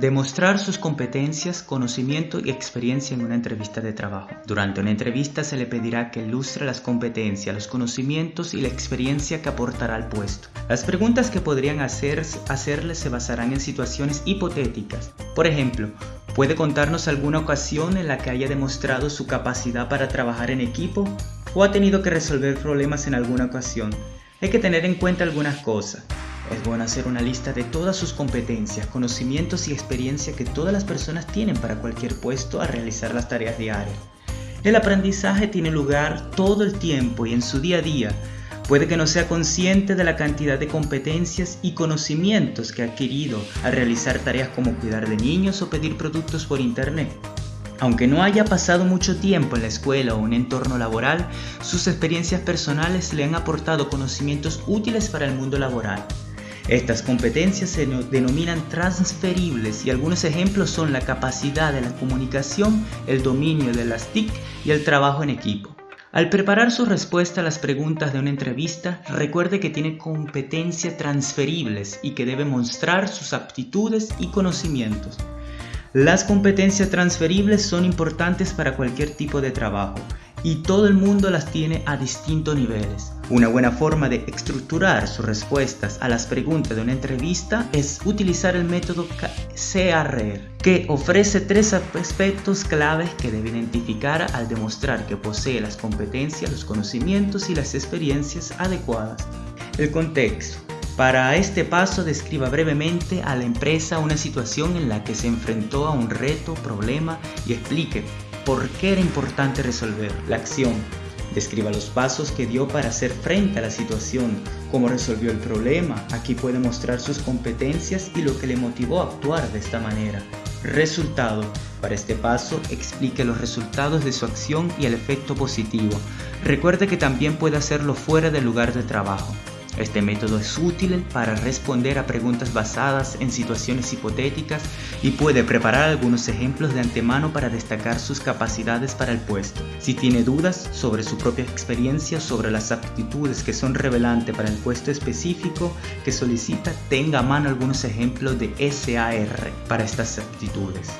Demostrar sus competencias, conocimiento y experiencia en una entrevista de trabajo. Durante una entrevista se le pedirá que ilustre las competencias, los conocimientos y la experiencia que aportará al puesto. Las preguntas que podrían hacer, hacerle se basarán en situaciones hipotéticas. Por ejemplo, ¿puede contarnos alguna ocasión en la que haya demostrado su capacidad para trabajar en equipo o ha tenido que resolver problemas en alguna ocasión? Hay que tener en cuenta algunas cosas. Es bueno hacer una lista de todas sus competencias, conocimientos y experiencia que todas las personas tienen para cualquier puesto a realizar las tareas diarias. El aprendizaje tiene lugar todo el tiempo y en su día a día. Puede que no sea consciente de la cantidad de competencias y conocimientos que ha adquirido al realizar tareas como cuidar de niños o pedir productos por internet. Aunque no haya pasado mucho tiempo en la escuela o un entorno laboral, sus experiencias personales le han aportado conocimientos útiles para el mundo laboral. Estas competencias se denominan transferibles y algunos ejemplos son la capacidad de la comunicación, el dominio de las TIC y el trabajo en equipo. Al preparar su respuesta a las preguntas de una entrevista, recuerde que tiene competencias transferibles y que debe mostrar sus aptitudes y conocimientos. Las competencias transferibles son importantes para cualquier tipo de trabajo y todo el mundo las tiene a distintos niveles. Una buena forma de estructurar sus respuestas a las preguntas de una entrevista es utilizar el método CRR, que ofrece tres aspectos claves que debe identificar al demostrar que posee las competencias, los conocimientos y las experiencias adecuadas. El contexto. Para este paso describa brevemente a la empresa una situación en la que se enfrentó a un reto, problema y explique por qué era importante resolver la acción. Describa los pasos que dio para hacer frente a la situación, cómo resolvió el problema, aquí puede mostrar sus competencias y lo que le motivó a actuar de esta manera. Resultado. Para este paso, explique los resultados de su acción y el efecto positivo. Recuerde que también puede hacerlo fuera del lugar de trabajo. Este método es útil para responder a preguntas basadas en situaciones hipotéticas y puede preparar algunos ejemplos de antemano para destacar sus capacidades para el puesto. Si tiene dudas sobre su propia experiencia sobre las aptitudes que son revelantes para el puesto específico que solicita, tenga a mano algunos ejemplos de SAR para estas aptitudes.